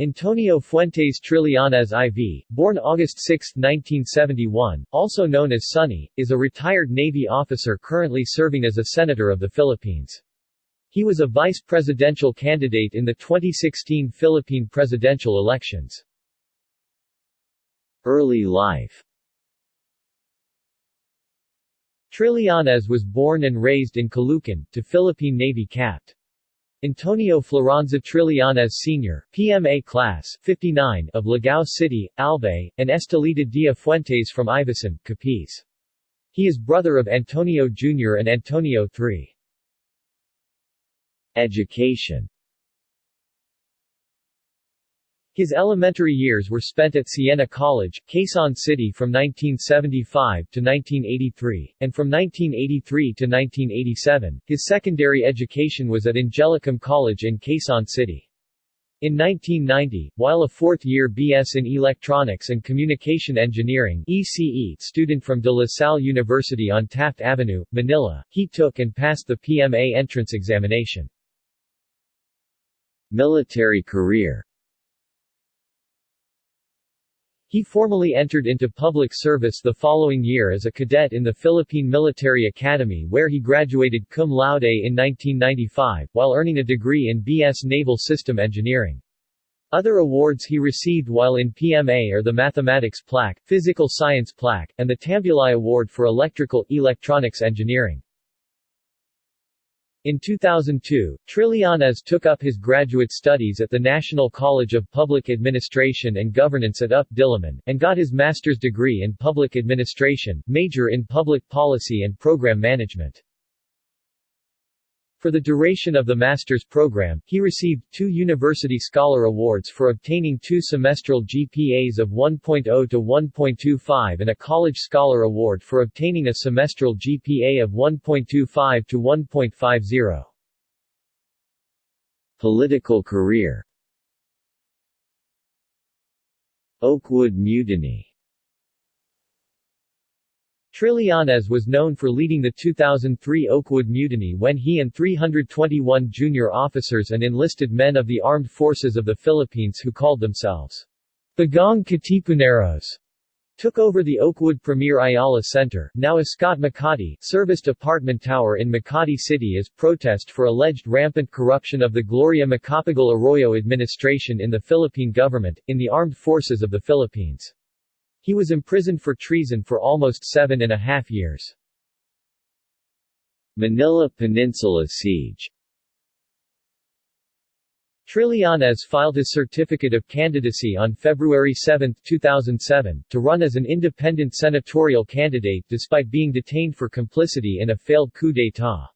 Antonio Fuentes Trillanes IV, born August 6, 1971, also known as Sonny, is a retired Navy officer currently serving as a Senator of the Philippines. He was a vice presidential candidate in the 2016 Philippine presidential elections. Early life Trillanes was born and raised in Caloocan, to Philippine Navy Capt. Antonio Floranza Trillanes Sr., PMA Class 59 of Ligao City, Albay, and Estelita Dia Fuentes from Ivisan, Capiz. He is brother of Antonio Jr. and Antonio III. Education his elementary years were spent at Siena College, Quezon City from 1975 to 1983, and from 1983 to 1987, his secondary education was at Angelicum College in Quezon City. In 1990, while a fourth-year BS in Electronics and Communication Engineering ECE student from De La Salle University on Taft Avenue, Manila, he took and passed the PMA entrance examination. Military career he formally entered into public service the following year as a cadet in the Philippine Military Academy where he graduated cum laude in 1995, while earning a degree in BS Naval System Engineering. Other awards he received while in PMA are the Mathematics Plaque, Physical Science Plaque, and the Tambulai Award for Electrical Electronics Engineering. In 2002, Trillanes took up his graduate studies at the National College of Public Administration and Governance at UP Diliman, and got his master's degree in public administration, major in public policy and program management. For the duration of the master's program, he received two University Scholar Awards for obtaining two semestral GPAs of 1.0 to 1.25 and a College Scholar Award for obtaining a semestral GPA of 1.25 to 1.50. Political career Oakwood Mutiny Trillanes was known for leading the 2003 Oakwood Mutiny when he and 321 junior officers and enlisted men of the Armed Forces of the Philippines who called themselves Bagong Katipuneros took over the Oakwood Premier Ayala Center, now Ascott Makati, serviced apartment tower in Makati City as protest for alleged rampant corruption of the Gloria Macapagal Arroyo administration in the Philippine government, in the armed forces of the Philippines. He was imprisoned for treason for almost seven and a half years. Manila Peninsula Siege Trillanes filed his certificate of candidacy on February 7, 2007, to run as an independent senatorial candidate despite being detained for complicity in a failed coup d'état.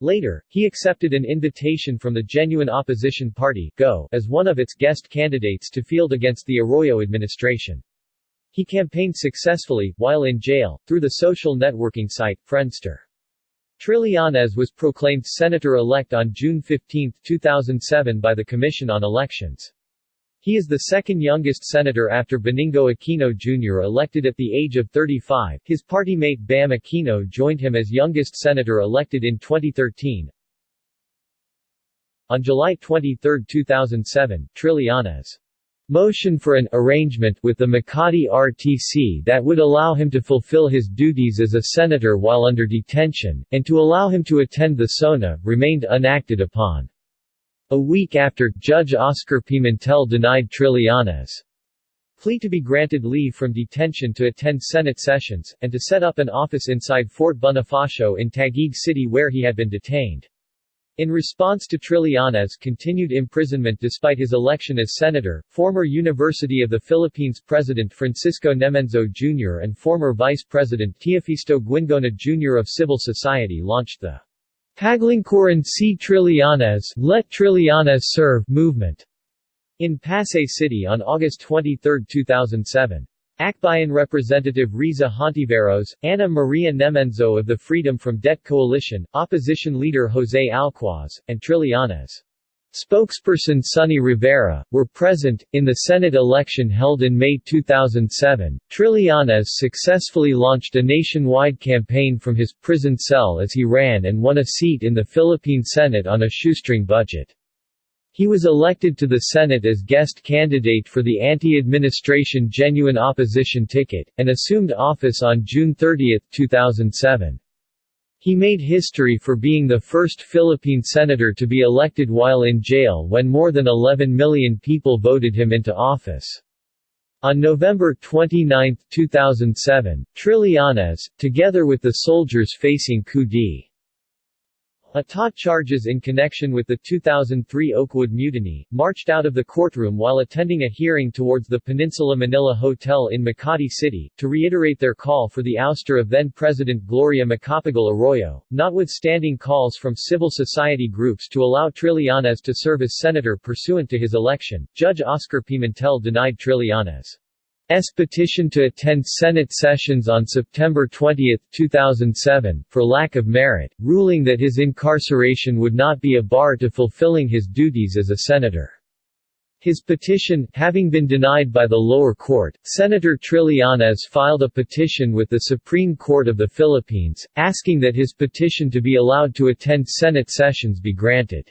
Later, he accepted an invitation from the Genuine Opposition Party GO as one of its guest candidates to field against the Arroyo administration. He campaigned successfully, while in jail, through the social networking site, Friendster. Trillanes was proclaimed senator-elect on June 15, 2007 by the Commission on Elections. He is the second youngest senator after Benigno Aquino Jr. elected at the age of 35. His party mate Bam Aquino joined him as youngest senator elected in 2013. On July 23, 2007, Trillanes motion for an arrangement with the Makati RTC that would allow him to fulfill his duties as a senator while under detention, and to allow him to attend the SONA, remained unacted upon. A week after, Judge Oscar Pimentel denied Trillanes' plea to be granted leave from detention to attend Senate sessions, and to set up an office inside Fort Bonifacio in Taguig City where he had been detained. In response to Trillanes' continued imprisonment despite his election as senator, former University of the Philippines President Francisco Nemenzo Jr. and former Vice President Teofisto Guingona Jr. of civil society launched the Paglingkuran si Trillanes Let Trillanes Serve movement in Pasay City on August 23, 2007. Akbayan Representative Riza Hontiveros, Ana Maria Nemenzo of the Freedom from Debt Coalition, opposition leader Jose Alcuaz, and Trillanes' spokesperson Sonny Rivera, were present. In the Senate election held in May 2007, Trillanes successfully launched a nationwide campaign from his prison cell as he ran and won a seat in the Philippine Senate on a shoestring budget. He was elected to the Senate as guest candidate for the anti-administration genuine opposition ticket, and assumed office on June 30, 2007. He made history for being the first Philippine senator to be elected while in jail when more than 11 million people voted him into office. On November 29, 2007, Trillanes, together with the soldiers facing coup d'état charges in connection with the 2003 Oakwood Mutiny, marched out of the courtroom while attending a hearing towards the Peninsula Manila Hotel in Makati City, to reiterate their call for the ouster of then-President Gloria Macapagal Arroyo, notwithstanding calls from civil society groups to allow Trillanes to serve as senator pursuant to his election. Judge Oscar Pimentel denied Trillanes' petition to attend Senate sessions on September 20, 2007, for lack of merit, ruling that his incarceration would not be a bar to fulfilling his duties as a senator. His petition, having been denied by the lower court, Senator Trillanes filed a petition with the Supreme Court of the Philippines, asking that his petition to be allowed to attend Senate sessions be granted.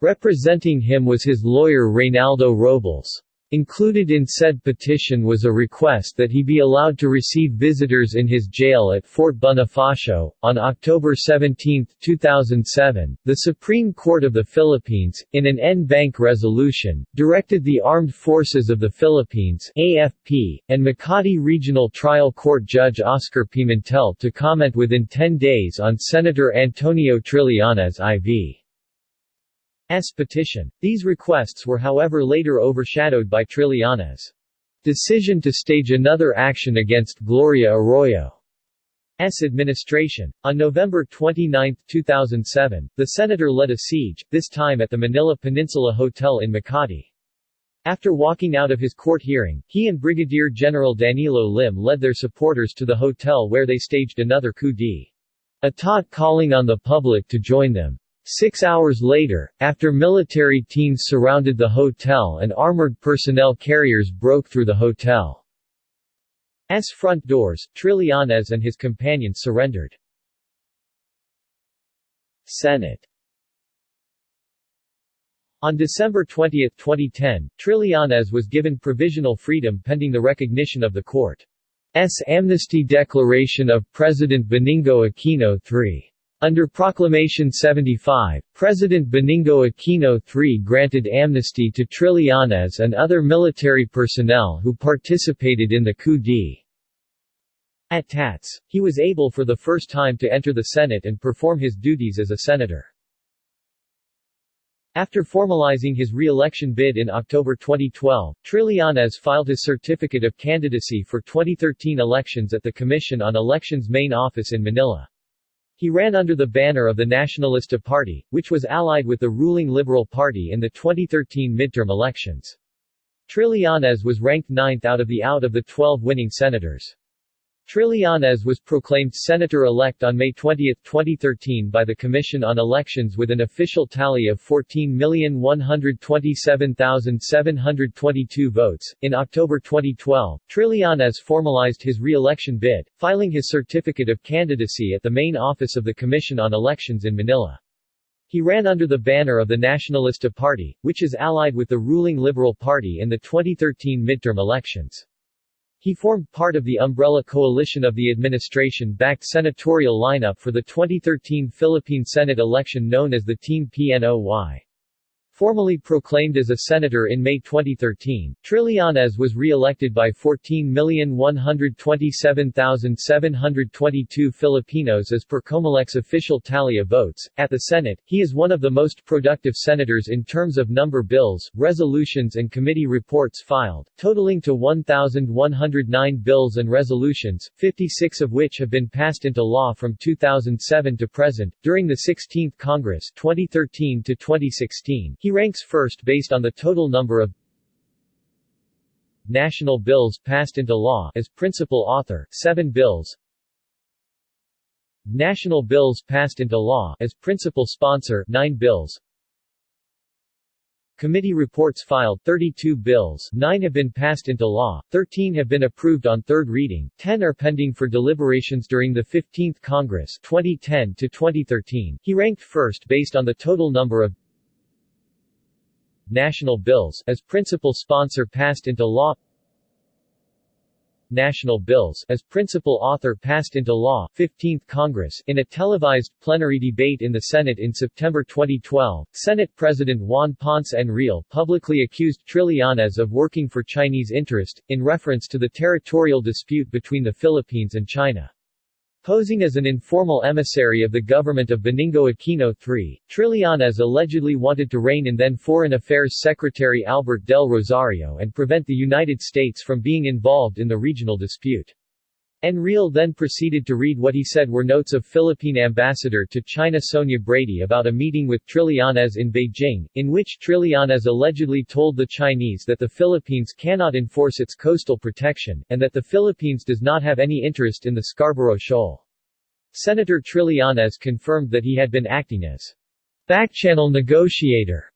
Representing him was his lawyer Reynaldo Robles. Included in said petition was a request that he be allowed to receive visitors in his jail at Fort Bonifacio. On October 17, 2007, the Supreme Court of the Philippines, in an en banc resolution, directed the Armed Forces of the Philippines AFP, and Makati Regional Trial Court Judge Oscar Pimentel to comment within 10 days on Senator Antonio Trillanes IV. S petition. These requests were however later overshadowed by Trillanes' decision to stage another action against Gloria Arroyo. S. administration. On November 29, 2007, the senator led a siege, this time at the Manila Peninsula Hotel in Makati. After walking out of his court hearing, he and Brigadier General Danilo Lim led their supporters to the hotel where they staged another coup d'état calling on the public to join them. Six hours later, after military teams surrounded the hotel and armored personnel carriers broke through the hotel's front doors, Trillanes and his companions surrendered. Senate On December 20, 2010, Trillanes was given provisional freedom pending the recognition of the court's amnesty declaration of President Benigno Aquino III. Under Proclamation 75, President Benigno Aquino III granted amnesty to Trillanes and other military personnel who participated in the coup d'état. He was able for the first time to enter the Senate and perform his duties as a senator. After formalizing his re-election bid in October 2012, Trillanes filed his certificate of candidacy for 2013 elections at the Commission on Elections main office in Manila. He ran under the banner of the Nacionalista Party, which was allied with the ruling Liberal Party in the 2013 midterm elections. Trillanes was ranked ninth out of the out of the 12 winning senators. Trillanes was proclaimed senator-elect on May 20, 2013 by the Commission on Elections with an official tally of 14,127,722 votes. In October 2012, Trillanes formalized his re-election bid, filing his certificate of candidacy at the main office of the Commission on Elections in Manila. He ran under the banner of the Nacionalista Party, which is allied with the ruling Liberal Party in the 2013 midterm elections. He formed part of the umbrella coalition of the administration-backed senatorial lineup for the 2013 Philippine Senate election known as the Team PNOY. Formally proclaimed as a senator in May 2013, Trillanes was re-elected by 14,127,722 Filipinos as per Comelec's official tally of votes. At the Senate, he is one of the most productive senators in terms of number bills, resolutions and committee reports filed, totaling to 1,109 bills and resolutions, 56 of which have been passed into law from 2007 to present. During the 16th Congress 2013 to 2016, he ranks first based on the total number of national bills passed into law as principal author, 7 bills. National bills passed into law as principal sponsor, 9 bills. Committee reports filed 32 bills, 9 have been passed into law, 13 have been approved on third reading, 10 are pending for deliberations during the 15th Congress 2010 to 2013. He ranked first based on the total number of National Bills as principal sponsor passed into law National Bills as principal author passed into law 15th Congress in a televised plenary debate in the Senate in September 2012, Senate President Juan Ponce Enrile publicly accused Trillanes of working for Chinese interest, in reference to the territorial dispute between the Philippines and China. Posing as an informal emissary of the government of Benigno Aquino III, Trillanes allegedly wanted to rein in then Foreign Affairs Secretary Albert del Rosario and prevent the United States from being involved in the regional dispute. Enrile then proceeded to read what he said were notes of Philippine ambassador to China Sonia Brady about a meeting with Trillanes in Beijing, in which Trillanes allegedly told the Chinese that the Philippines cannot enforce its coastal protection, and that the Philippines does not have any interest in the Scarborough Shoal. Senator Trillanes confirmed that he had been acting as backchannel negotiator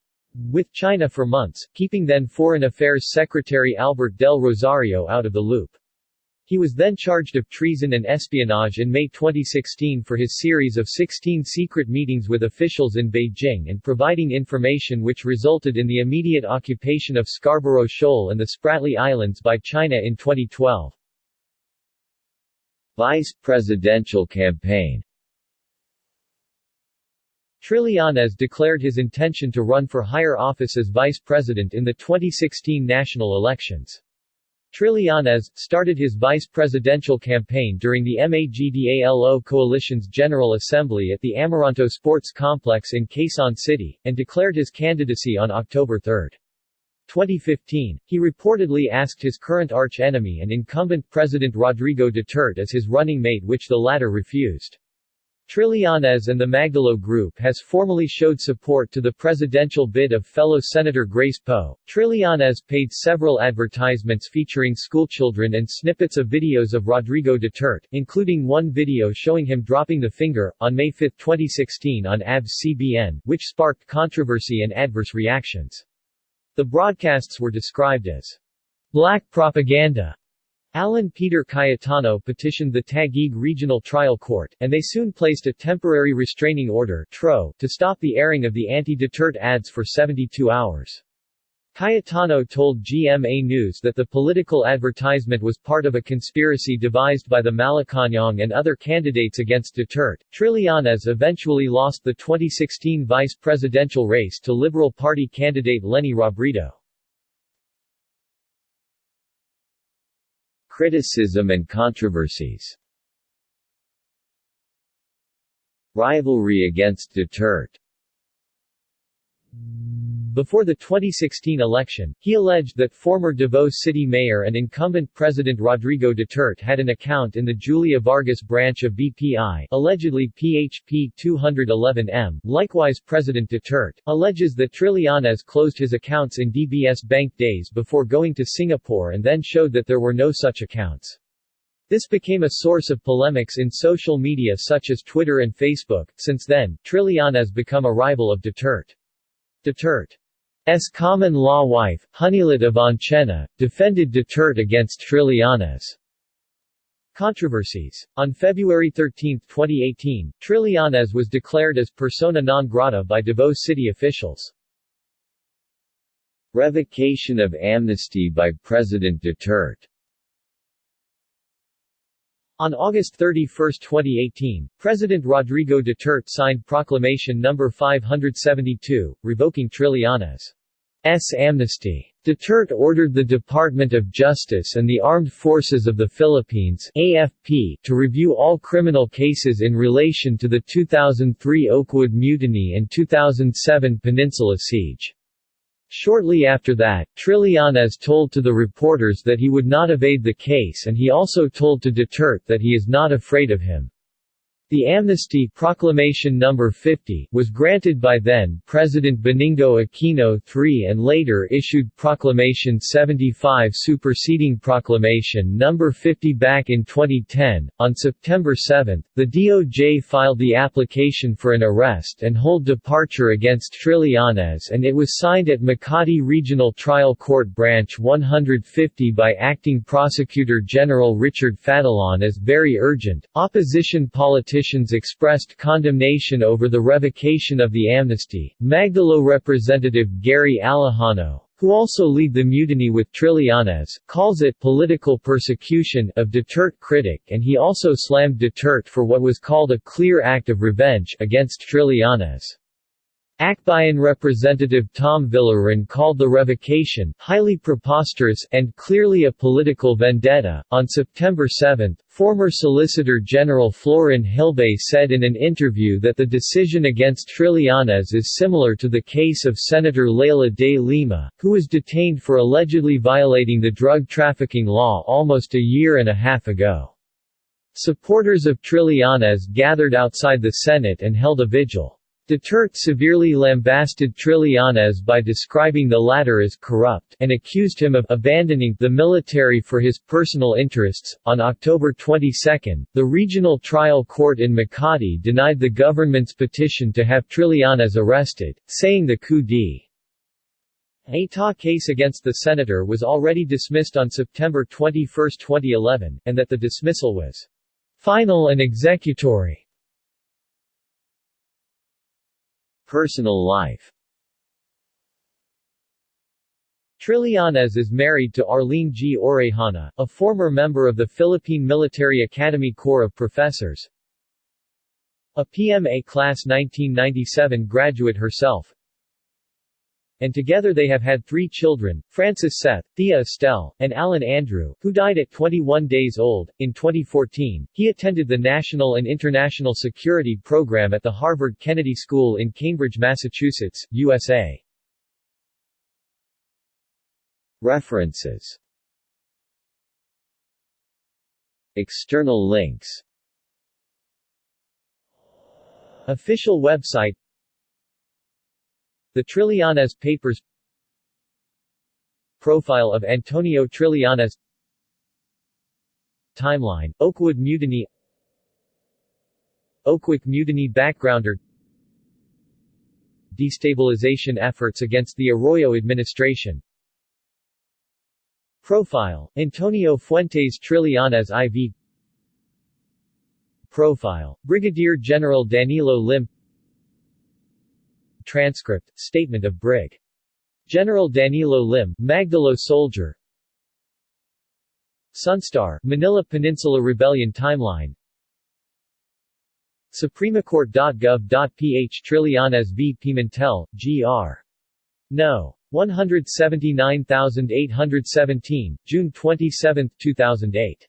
with China for months, keeping then Foreign Affairs Secretary Albert del Rosario out of the loop. He was then charged of treason and espionage in May 2016 for his series of 16 secret meetings with officials in Beijing and providing information which resulted in the immediate occupation of Scarborough Shoal and the Spratly Islands by China in 2012. Vice presidential campaign Trillanes declared his intention to run for higher office as vice president in the 2016 national elections. Trillanes started his vice presidential campaign during the MAGDALO Coalition's General Assembly at the Amoranto Sports Complex in Quezon City, and declared his candidacy on October 3. 2015, he reportedly asked his current arch-enemy and incumbent President Rodrigo Duterte as his running mate which the latter refused. Trillanes and the Magdalo Group has formally showed support to the presidential bid of fellow Senator Grace Poe. Trillanes paid several advertisements featuring schoolchildren and snippets of videos of Rodrigo Duterte, including one video showing him dropping the finger, on May 5, 2016 on ABS-CBN, which sparked controversy and adverse reactions. The broadcasts were described as black propaganda. Alan Peter Cayetano petitioned the Taguig Regional Trial Court, and they soon placed a temporary restraining order to stop the airing of the anti-Duterte ads for 72 hours. Cayetano told GMA News that the political advertisement was part of a conspiracy devised by the Malacañang and other candidates against Duterte. Trillanes eventually lost the 2016 vice presidential race to Liberal Party candidate Leni Robredo. Criticism and controversies. Rivalry against Duterte before the 2016 election, he alleged that former Davao City Mayor and incumbent President Rodrigo Duterte had an account in the Julia Vargas branch of BPI allegedly PHP 211M. Likewise President Duterte, alleges that Trillanes closed his accounts in DBS Bank days before going to Singapore and then showed that there were no such accounts. This became a source of polemics in social media such as Twitter and Facebook. Since then, Trillanes become a rival of Duterte. Duterte S common-law wife, Honeylet Avancena, defended Duterte against Trillanes. Controversies. On February 13, 2018, Trillanes was declared as persona non grata by Davao City officials. Revocation of amnesty by President Duterte on August 31, 2018, President Rodrigo Duterte signed Proclamation No. 572, revoking Trillanes' amnesty. Duterte ordered the Department of Justice and the Armed Forces of the Philippines AFP to review all criminal cases in relation to the 2003 Oakwood Mutiny and 2007 Peninsula Siege. Shortly after that, Trillanes told to the reporters that he would not evade the case and he also told to Duterte that he is not afraid of him. The amnesty Proclamation No. 50 was granted by then-President Benigno Aquino III and later issued Proclamation 75 superseding Proclamation No. 50 back in 2010. On September 7, the DOJ filed the application for an arrest and hold departure against Trillanes and it was signed at Makati Regional Trial Court Branch 150 by Acting Prosecutor General Richard Fadullon as very urgent. Opposition politician politicians expressed condemnation over the revocation of the amnesty. Magdalo representative Gary Alejano, who also lead the mutiny with Trillanes, calls it political persecution of Duterte critic and he also slammed Duterte for what was called a clear act of revenge against Trillanes. Akbayan Representative Tom Villarin called the revocation highly preposterous and clearly a political vendetta. On September 7, former Solicitor General Florin Hilbay said in an interview that the decision against Trillanes is similar to the case of Senator Leila de Lima, who was detained for allegedly violating the drug trafficking law almost a year and a half ago. Supporters of Trillanes gathered outside the Senate and held a vigil. Duterte severely lambasted Trillanes by describing the latter as corrupt and accused him of abandoning the military for his personal interests. On October 22, the regional trial court in Makati denied the government's petition to have Trillanes arrested, saying the coup d'état case against the senator was already dismissed on September 21, 2011, and that the dismissal was final and executory. Personal life Trillanes is married to Arlene G. Orejana, a former member of the Philippine Military Academy Corps of Professors. A PMA Class 1997 graduate herself, and together they have had three children, Francis Seth, Thea Estelle, and Alan Andrew, who died at 21 days old. In 2014, he attended the National and International Security Program at the Harvard Kennedy School in Cambridge, Massachusetts, USA. References External links Official website the Trillanes Papers Profile of Antonio Trillanes Timeline, Oakwood Mutiny Oakwood Mutiny Backgrounder Destabilization efforts against the Arroyo administration Profile, Antonio Fuentes Trillanes IV Profile, Brigadier General Danilo Lim Transcript, Statement of Brig. General Danilo Lim, Magdalo Soldier Sunstar, Manila Peninsula Rebellion Timeline SupremeCourt.gov.ph Trillanes v. Pimentel, Gr. No. 179817, June 27, 2008